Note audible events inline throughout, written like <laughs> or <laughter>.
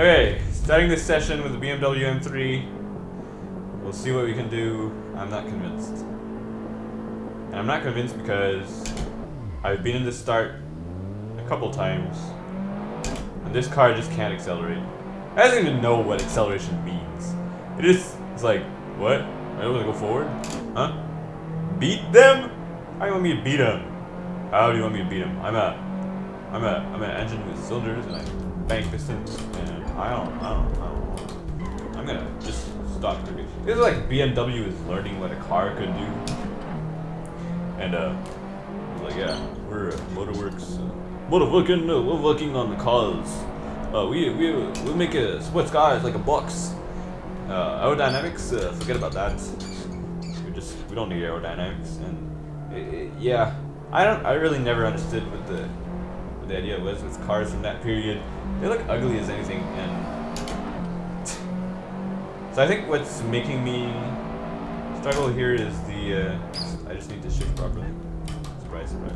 Okay, starting this session with the BMW M3. We'll see what we can do. I'm not convinced. And I'm not convinced because I've been in this start a couple times. And this car just can't accelerate. It doesn't even know what acceleration means. It just, it's like, what? I don't want to go forward? Huh? Beat them? How do you want me to beat them? How do you want me to beat them? I'm a, I'm a, I'm an engine with cylinders and I bank pistons and I don't, I don't, I don't. want I'm gonna just stop cooking. This is like BMW is learning what a car could do. And uh, like yeah, we're Motorworks, uh, Motorworking, uh, we're working on the cars. Uh, we we we make a sports cars like a box. Uh, aerodynamics, uh, forget about that. We just we don't need aerodynamics, and it, it, yeah, I don't I really never understood what the the idea was with cars in that period. They look ugly as anything, and <sighs> so I think what's making me struggle here is the uh, I just need to shift properly. Surprise, surprise.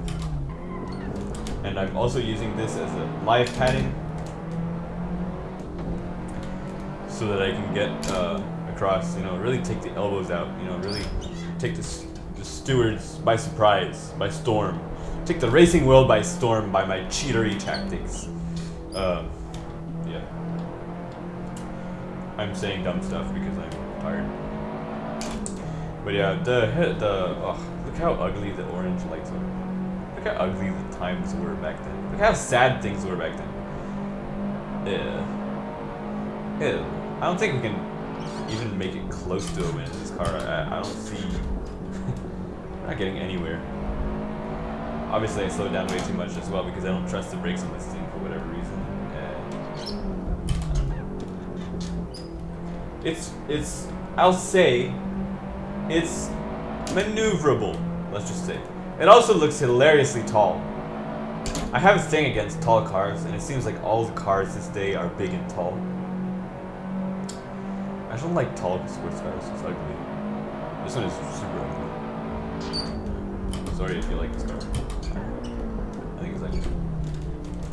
And I'm also using this as a live padding so that I can get uh, across, you know, really take the elbows out, you know, really take the, the stewards by surprise, by storm. Take the racing world by storm by my cheatery tactics. Um, yeah. I'm saying dumb stuff because I'm tired. But yeah, the the oh, look how ugly the orange lights are. Look how ugly the times were back then. Look how sad things were back then. Yeah. Ew. I don't think we can even make it close to a win in this car. I, I don't see... <laughs> Not getting anywhere. Obviously I slowed down way too much as well because I don't trust the brakes on this thing for whatever reason. And it's, it's, I'll say, it's maneuverable, let's just say. It also looks hilariously tall. I have a thing against tall cars, and it seems like all the cars this day are big and tall. I don't like tall sports cars. It's ugly. This one is super ugly. Sorry if you like this car. I think it's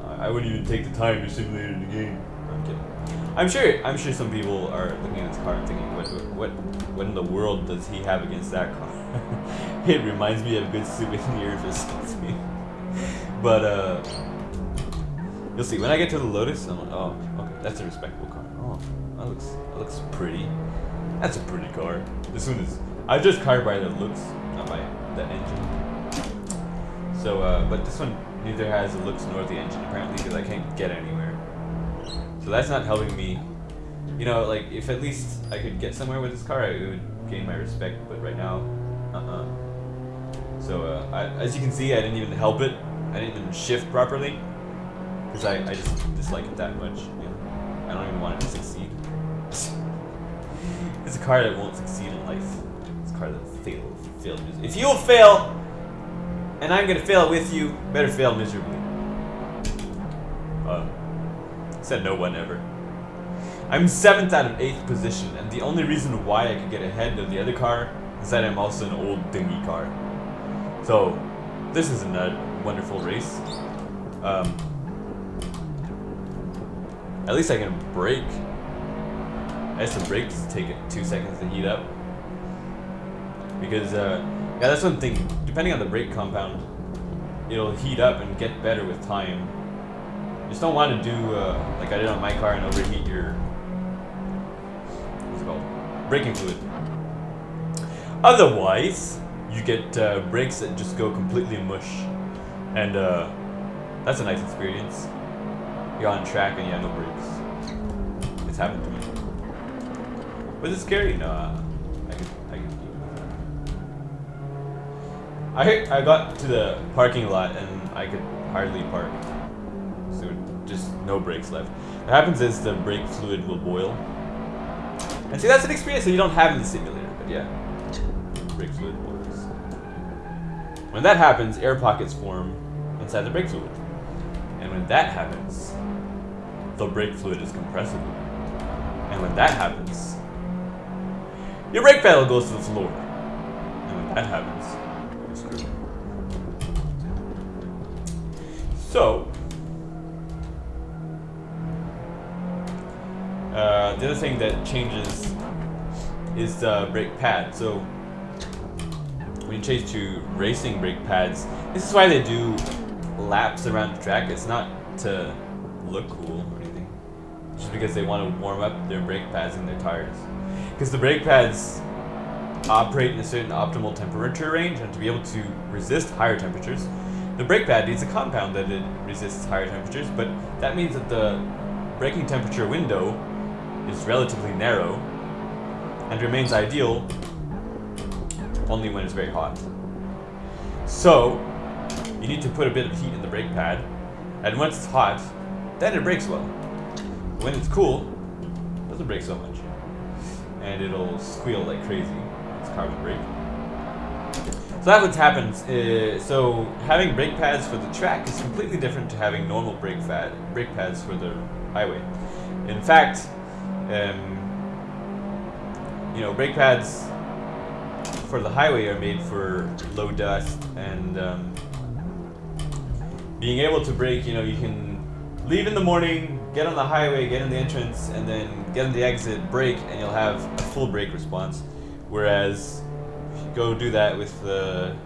ugly. I wouldn't even take the time to simulate it in the game. I'm kidding. I'm sure. I'm sure some people are looking at this car and thinking, "What? What? What in the world does he have against that car?" <laughs> it reminds me of good souvenirs or something. <laughs> but uh, you'll see when I get to the Lotus. I'm like, oh, okay, that's a respectable car. Oh. That looks that looks pretty. That's a pretty car. This one is I just car by the looks, not by the engine. So uh, but this one neither has the looks nor the engine apparently because I can't get anywhere. So that's not helping me. You know, like if at least I could get somewhere with this car, it would gain my respect. But right now, uh-uh. So uh, I, as you can see, I didn't even help it. I didn't even shift properly because I, I just dislike it that much. I don't even want it to succeed. <laughs> It's a car that won't succeed in life. It's a car that fail, fail. If you'll fail, and I'm gonna fail with you, better fail miserably. Uh, said no one ever. I'm seventh out of eighth position, and the only reason why I could get ahead of the other car is that I'm also an old dingy car. So, this isn't a wonderful race. Um, at least I can brake. I have some brakes take it two seconds to heat up. Because, uh, yeah, that's one thing. Depending on the brake compound, it'll heat up and get better with time. You just don't want to do, uh, like I did on my car and overheat your, what's it called? Braking fluid. Otherwise, you get uh, brakes that just go completely mush. And, uh, that's a nice experience. You're on track and you have no brakes. It's happened to me. Was it scary? No, I, I got to the parking lot and I could hardly park. So just no brakes left. What happens is the brake fluid will boil. And see, that's an experience that you don't have in the simulator, but yeah. Brake fluid boils. When that happens, air pockets form inside the brake fluid. And when that happens, the brake fluid is compressible. And when that happens, your brake pedal goes to the floor. And when that happens, So, Uh, the other thing that changes is the brake pad. So when you change to racing brake pads, this is why they do laps around the track. It's not to look cool or anything. It's just because they want to warm up their brake pads and their tires. Because the brake pads operate in a certain optimal temperature range and to be able to resist higher temperatures, the brake pad needs a compound that it resists higher temperatures, but that means that the braking temperature window is relatively narrow and remains ideal only when it's very hot. So, you need to put a bit of heat in the brake pad, and once it's hot, then it brakes well. When it's cool, it doesn't brake so much. And it'll squeal like crazy. It's carbon brake. So that's what happens. Uh, so having brake pads for the track is completely different to having normal brake, pad, brake pads for the highway. In fact, um, you know, brake pads for the highway are made for low dust and um, being able to brake, you know, you can leave in the morning, get on the highway, get in the entrance, and then get in the exit, brake, and you'll have a full brake response. Whereas if you go do that with the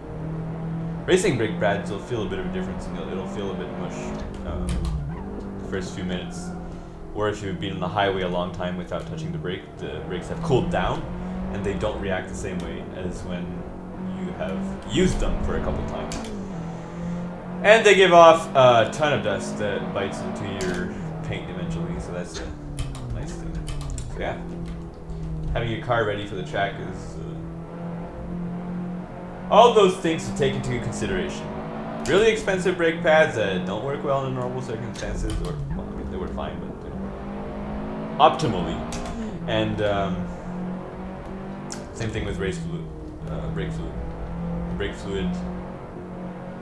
racing brake pads, you'll feel a bit of a difference and it'll feel a bit mush um, the first few minutes. Or if you've been on the highway a long time without touching the brake, the brakes have cooled down and they don't react the same way as when you have used them for a couple times. And they give off a ton of dust that bites into your paint eventually, so that's a nice thing. So yeah, having your car ready for the track is uh, all those things to take into consideration. Really expensive brake pads that don't work well in normal circumstances, or well, I mean, they work fine, but they optimally. And um, same thing with race fluid, uh, brake fluid. Brake fluid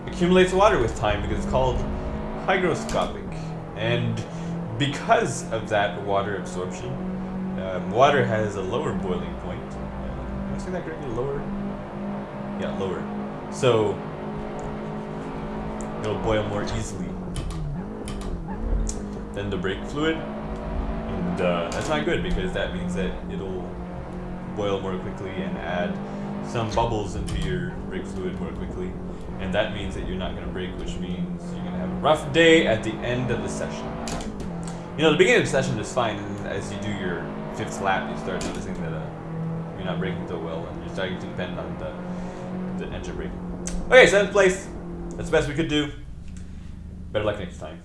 accumulates water with time because it's called hygroscopic. And because of that water absorption, um, water has a lower boiling point. Uh, am I saying that correctly? Lower? Yeah, lower. So it'll boil more easily than the brake fluid. And uh, that's not good because that means that it'll boil more quickly and add some bubbles into your brake fluid more quickly. And that means that you're not going to brake, which means you're going to have a rough day at the end of the session. You know, the beginning of the session is fine, and as you do your fifth lap, you start noticing that uh, you're not braking so well, and you're starting to depend on the, the engine braking. Okay, seventh place. That's the best we could do. Better luck next time.